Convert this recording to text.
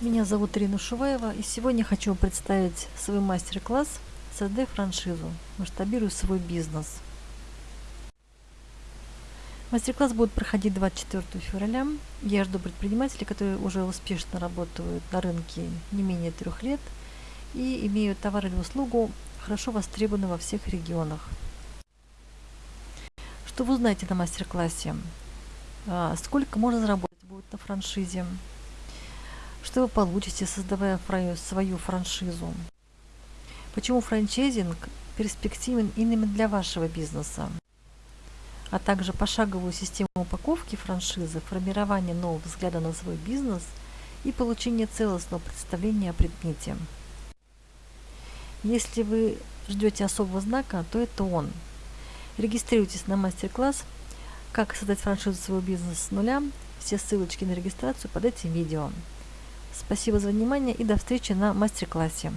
Меня зовут Ирина Шуваева, и сегодня хочу представить свой мастер-класс «Создай франшизу. Масштабируй свой бизнес». Мастер-класс будет проходить 24 февраля. Я жду предпринимателей, которые уже успешно работают на рынке не менее трех лет и имеют товар или услугу, хорошо востребованную во всех регионах. Что вы узнаете на мастер-классе? А, сколько можно заработать будет на франшизе? Что вы получите, создавая свою франшизу? Почему франчайзинг перспективен именно для вашего бизнеса? А также пошаговую систему упаковки франшизы, формирование нового взгляда на свой бизнес и получение целостного представления о предмете. Если вы ждете особого знака, то это он. Регистрируйтесь на мастер-класс «Как создать франшизу своего бизнеса с нуля». Все ссылочки на регистрацию под этим видео. Спасибо за внимание и до встречи на мастер-классе.